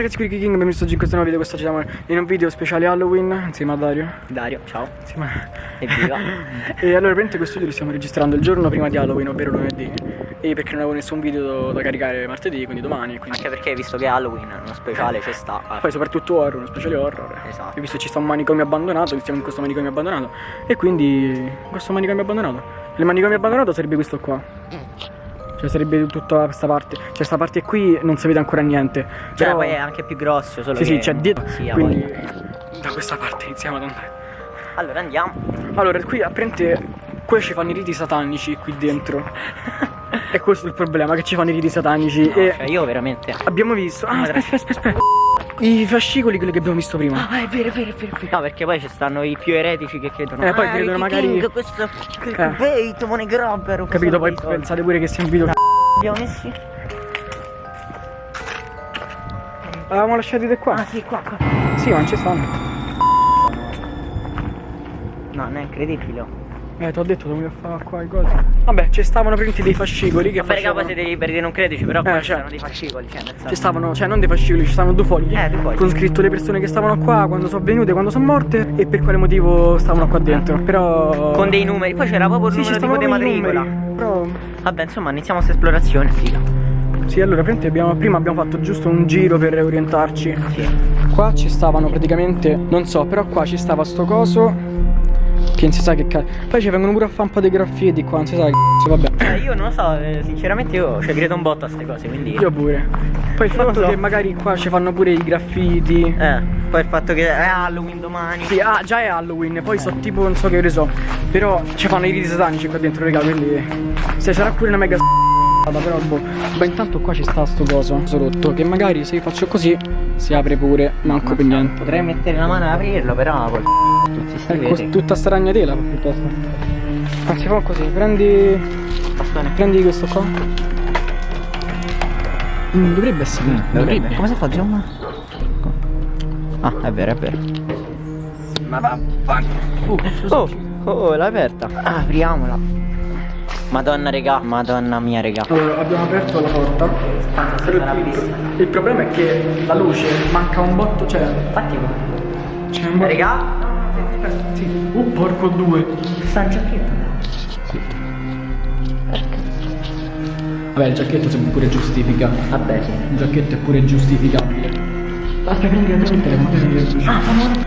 ragazzi, qui King, benvenuti in questo nuovo video, questo ci siamo in un video speciale Halloween insieme a Dario Dario, ciao. Insieme a... Evviva. e allora praticamente questo video lo stiamo registrando il giorno prima di Halloween, ovvero lunedì E perché non avevo nessun video da caricare martedì, quindi domani quindi... Anche perché visto che Halloween uno speciale ci sta. eh. Poi soprattutto horror, uno speciale horror Esatto. E visto che ci sta un manicomio abbandonato, stiamo in questo manicomio abbandonato E quindi in questo manicomio abbandonato Il manicomio abbandonato sarebbe questo qua Cioè sarebbe tutta questa parte Cioè questa parte qui non si vede ancora niente Cioè, Però- poi è anche più grosso, solo Sì, che... sì, c'è dietro. Sì, quindi voglia. da questa parte iniziamo ad andare. Allora andiamo. Allora, qui apprende qui ci fanno i riti satanici qui dentro. e questo è il problema, che ci fanno i riti satanici. No, e cioè, io veramente... abbiamo visto. Ah, aspetta, aspetta, aspetta. I fascicoli, quelli che abbiamo visto prima. Ah, è vero, è vero, è vero. No, perché poi ci stanno i più eretici che credono. Eh, poi "Ah, credono Ricky magari- King, questo Eh. clickbait, money grabber. Capito? Poi pensate pure che sia un video. Abbiamo messi? Avevamo lasciati di qua. Ah, sì, qua, qua. Sì, ma non ci stanno. No, non è incredibile. Eh, ti ho detto, dovevo fare qua i cosi. Vabbè, ci stavano prenditi dei fascicoli che Vabbè, raga, facevano... poi siete liberi di non crederci, però qua Eh, ci cioè. dei fascicoli, cioè. Ci stavano, cioè non dei fascicoli, ci stavano due fogli. Eh, due fogli. Con scritto le persone che stavano qua, quando sono venute, quando sono morte e per quale motivo stavano qua dentro. Però. Con dei numeri, poi c'era proprio il Sì, numero tipo di matricola. numeri, Però. Vabbè, insomma, iniziamo questa esplorazione, figa. Sì, allora abbiamo, prima abbiamo fatto giusto un giro per orientarci. Sì. Qua ci stavano praticamente. Non so, però qua ci stava sto coso. Che non si sa che cazzo. Poi ci vengono pure a fare un po' dei graffiti qua, non si sa che cazzo, vabbè. Cioè, io non lo so, eh, sinceramente io ci credo un botto a queste cose, quindi... Io pure. Poi il fatto so. che magari qua ci fanno pure i graffiti. Eh, poi il fatto che è Halloween domani. Sì, ah, già è Halloween, poi so tipo non so che ore so. Però ci fanno i riti satanici qua dentro, raga, quindi. Se sarà pure una mega s***ata, però boh. Ma intanto qua ci sta sto coso rotto. Che magari se io faccio così si apre pure, manco per niente. Potrei mettere la mano ad aprirlo, però col tutti sti veti. tutta sta ragnatela piuttosto. Anzi fa così, prendi. Bastone. Prendi questo qua. Mm, dovrebbe essere. dovrebbe. Come si fa zoom? Ah, è vero, è vero. Ma va, va. Oh, oh, l'hai aperta. Ah, apriamola. Madonna, regà. Madonna mia, regà. Allora, abbiamo aperto la porta. Però il, il- il problema è che la luce manca un botto, cioè. Infatti, C'è un botto. regà. Sì. Uh, porco due. Sta in giacchetta. Vabbè, il giacchetto pure giustifica. Vabbè, sì. Il giacchetto è pure giustificabile. Prendi il telefono. Ah,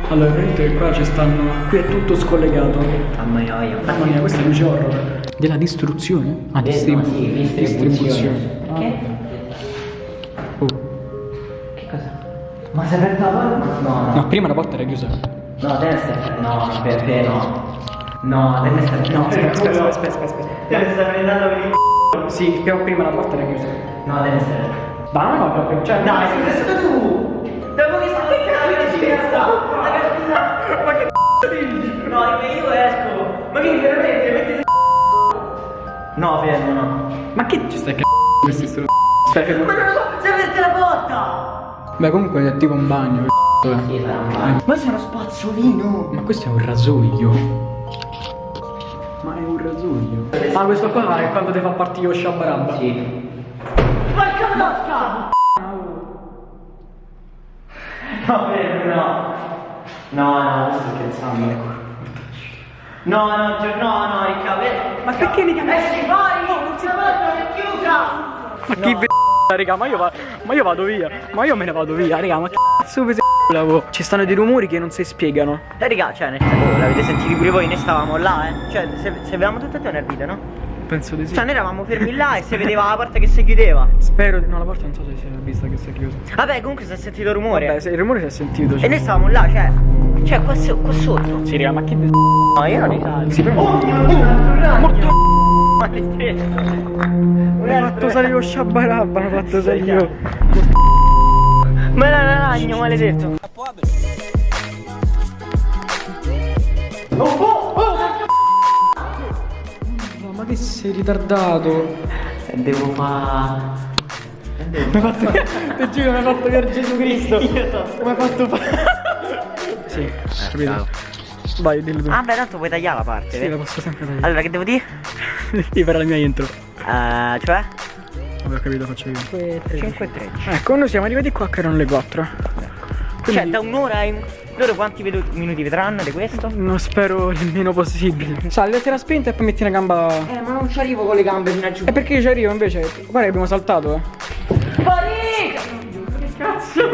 Allora, praticamente qua ci stanno. Qui è tutto scollegato. Mamma mia. Mamma mia, questa è luce horror. Della distruzione? Ah, distribu- no, sì, distribuzione. Ah. Che? Oh. Che cosa? Ma si è aperta la porta? No, No, prima la porta era chiusa. No, deve essere. No, per te no. No, deve essere. No, aspetta, aspetta, aspetta, aspetta. Deve stare prendendo per il Sì, però prima la porta era chiusa. No, deve essere. Ma non è proprio. Cioè, Dai, sei stato tu! Devo che sta che cazzo ci sta? La cartina! Ma che c***o No, dico io esco! Ma che veramente mettete No, fermo, no. Ma che ci stai c***o questi. Aspetta, fermo. Ma non lo so, se avete la porta! Beh, comunque è tipo un bagno. c***o, eh. Sì, sarà un bagno. Ma c'è uno spazzolino! Ma questo è un rasoio. Ma è un rasoio. Ah, questo qua è quando ti fa partire lo sciabarabba. Sì. Porca vasca! No, no. No, no, sto scherzando. No, no, no, no, Riccardo. Ma perché mi chiami? Esci fuori! Non si porta, è chiusa! Ma chi v***a, raga, ma io, va- ma io vado via. Ma io me ne vado via, raga, ma che cazzo vi lavo? Ci stanno dei rumori che non si spiegano. Eh, raga, cioè, nel senso, l'avete sentito pure voi, noi stavamo là, eh. Cioè, se, se avevamo tutte e due nel video, no? Penso di sì. Cioè, noi eravamo fermi là e si vedeva la porta che si chiudeva. Spero di... No, la porta non so se si è vista che si è chiusa. Vabbè, comunque si è sentito rumore. Vabbè, se il rumore si è sentito. E Cioè. noi stavamo là, cioè. Cioè, qua, so- qua sotto. Sì, raga, ma chi... No, io non li salvo. Si prende... Oh mio Dio, un ragno! Maledetto. Hanno fatto salire lo sciabarabba, hanno fatto salire io. Ma era un ragno, maledetto. Sei ritardato? Devo fare. Mi hai fatto... Ti giuro, mi hai fatto per Gesù Cristo. Come hai fatto fare? Sì, capito. Vai, dillo tu. Ah, beh, tanto puoi tagliare la parte, sì, vedi? la posso sempre tagliare. Allora, che devo dire? Devi fare la mia intro. Eh, cioè? Avevo capito, faccio io. 5 e 13. Ecco, noi siamo arrivati qua che erano le 4. Quindi Cioè, da un'ora ai... Loro quanti minuti vedranno di questo? non spero il meno possibile. Sali, datti la spinta e poi metti una gamba. Eh, ma non ci arrivo con le gambe fino a giù. E perché io ci arrivo invece? Guarda che abbiamo saltato, eh. Pari! Cazzo,